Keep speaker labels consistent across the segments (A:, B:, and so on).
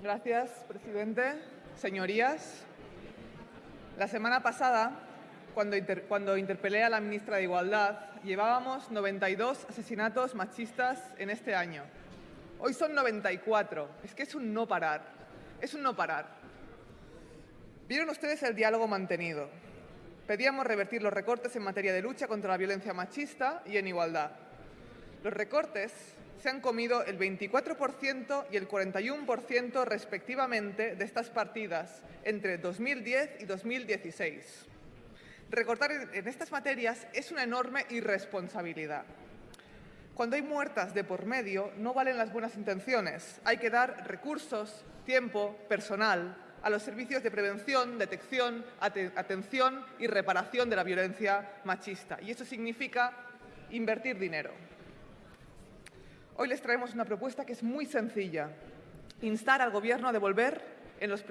A: Gracias, presidente. Señorías, la semana pasada, cuando, cuando, interpelé a la ministra de Igualdad, llevábamos 92 asesinatos machistas en este año. Hoy son 94. Es que es un no parar. Es un no parar. Vieron ustedes el diálogo mantenido. Pedíamos revertir los recortes en materia de lucha contra la violencia machista y en igualdad. Los recortes se han comido el 24% y el 41% respectivamente de estas partidas entre 2010 y 2016. Recortar en estas materias es una enorme irresponsabilidad. Cuando hay muertas de por medio, no valen las buenas intenciones. Hay que dar recursos, tiempo, personal a los servicios de prevención, detección, atención y reparación de la violencia machista. Y eso significa invertir dinero. Hoy les traemos una propuesta que es muy sencilla. Instar al Gobierno a devolver en los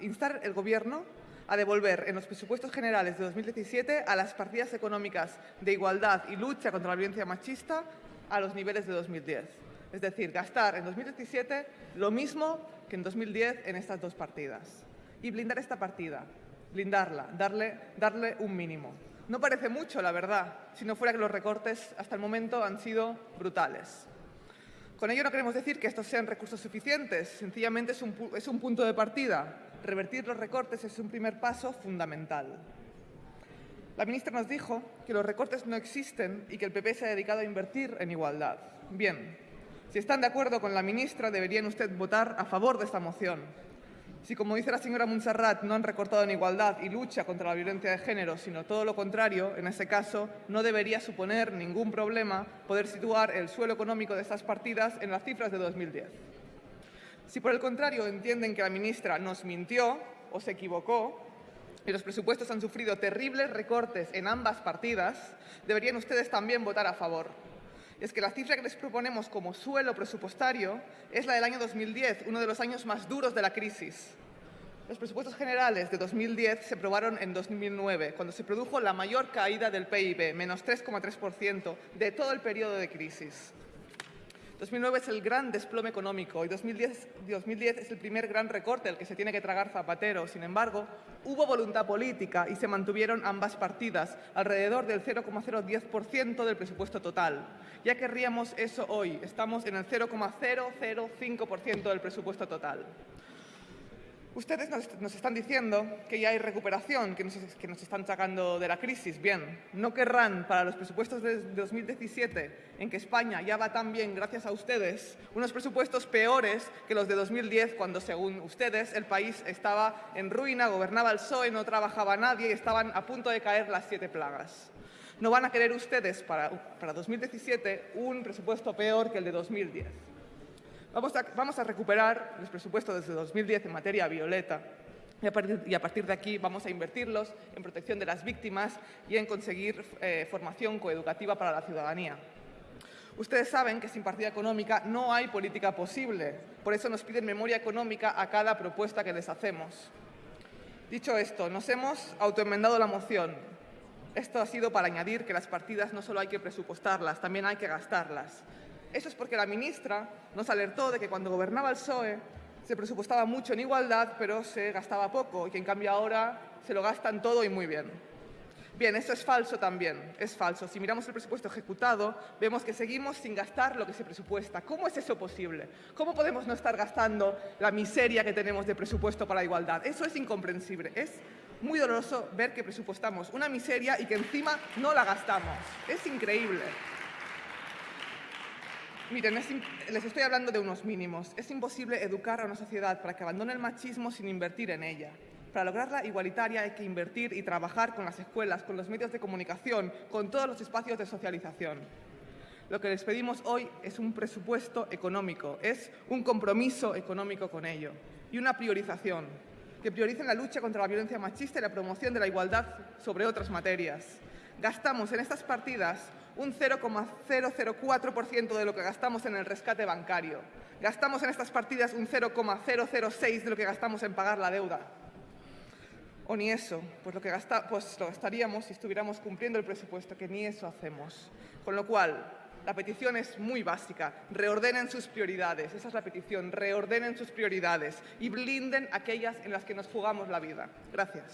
A: instar el Gobierno a devolver en los presupuestos generales de 2017 a las partidas económicas de igualdad y lucha contra la violencia machista a los niveles de 2010. Es decir, gastar en 2017 lo mismo que en 2010 en estas dos partidas. Y blindar esta partida, blindarla, darle, darle un mínimo. No parece mucho, la verdad, si no fuera que los recortes hasta el momento han sido brutales. Con ello no queremos decir que estos sean recursos suficientes, sencillamente es un, punto de partida. Revertir los recortes es un primer paso fundamental. La ministra nos dijo que los recortes no existen y que el PP se ha dedicado a invertir en igualdad. Bien, si están de acuerdo con la ministra, deberían usted votar a favor de esta moción. Si, como dice la señora Montserrat, no han recortado en igualdad y lucha contra la violencia de género, sino todo lo contrario, en ese caso no debería suponer ningún problema poder situar el suelo económico de estas partidas en las cifras de 2010. Si, por el contrario, entienden que la ministra nos mintió o se equivocó y los presupuestos han sufrido terribles recortes en ambas partidas, deberían ustedes también votar a favor es que la cifra que les proponemos como suelo presupuestario es la del año 2010, uno de los años más duros de la crisis. Los presupuestos generales de 2010 se aprobaron en 2009, cuando se produjo la mayor caída del PIB, menos 3,3%, de todo el periodo de crisis. 2009 es el gran desplome económico y 2010, 2010 es el primer gran recorte al que se tiene que tragar Zapatero. Sin embargo, hubo voluntad política y se mantuvieron ambas partidas, alrededor del 0,010% del presupuesto total. Ya querríamos eso hoy, estamos en el 0,005% del presupuesto total. Ustedes nos, están diciendo que ya hay recuperación, que nos, están sacando de la crisis. Bien, ¿no querrán para los presupuestos de 2017, en que España ya va tan bien gracias a ustedes, unos presupuestos peores que los de 2010, cuando según ustedes el país estaba en ruina, gobernaba el PSOE, no trabajaba nadie y estaban a punto de caer las siete plagas? ¿No van a querer ustedes para, para 2017 un presupuesto peor que el de 2010? Vamos a, recuperar los presupuestos desde 2010 en materia violeta y a, partir, de aquí vamos a invertirlos en protección de las víctimas y en conseguir eh, formación coeducativa para la ciudadanía. Ustedes saben que sin partida económica no hay política posible. Por eso nos piden memoria económica a cada propuesta que les hacemos. Dicho esto, nos hemos autoenmendado la moción. Esto ha sido para añadir que las partidas no solo hay que presupuestarlas, también hay que gastarlas. Eso es porque la ministra nos alertó de que cuando gobernaba el PSOE se presupuestaba mucho en igualdad, pero se gastaba poco, y que en cambio ahora se lo gastan todo y muy bien. Bien, eso es falso también, es falso. Si miramos el presupuesto ejecutado, vemos que seguimos sin gastar lo que se presupuesta. ¿Cómo es eso posible? ¿Cómo podemos no estar gastando la miseria que tenemos de presupuesto para la igualdad? Eso es incomprensible. Es muy doloroso ver que presupuestamos una miseria y que encima no la gastamos. Es increíble. Miren, les estoy hablando de unos mínimos. Es imposible educar a una sociedad para que abandone el machismo sin invertir en ella. Para lograrla igualitaria hay que invertir y trabajar con las escuelas, con los medios de comunicación, con todos los espacios de socialización. Lo que les pedimos hoy es un presupuesto económico, es un compromiso económico con ello y una priorización, que prioricen la lucha contra la violencia machista y la promoción de la igualdad sobre otras materias. Gastamos en estas partidas un 0,004% de lo que gastamos en el rescate bancario. Gastamos en estas partidas un 0,006 de lo que gastamos en pagar la deuda. O ni eso, pues lo, que pues lo gastaríamos si estuviéramos cumpliendo el presupuesto, que ni eso hacemos. Con lo cual, La petición es muy básica. Reordenen sus prioridades. Esa es la petición. Reordenen sus prioridades y blinden aquellas en las que nos jugamos la vida. Gracias.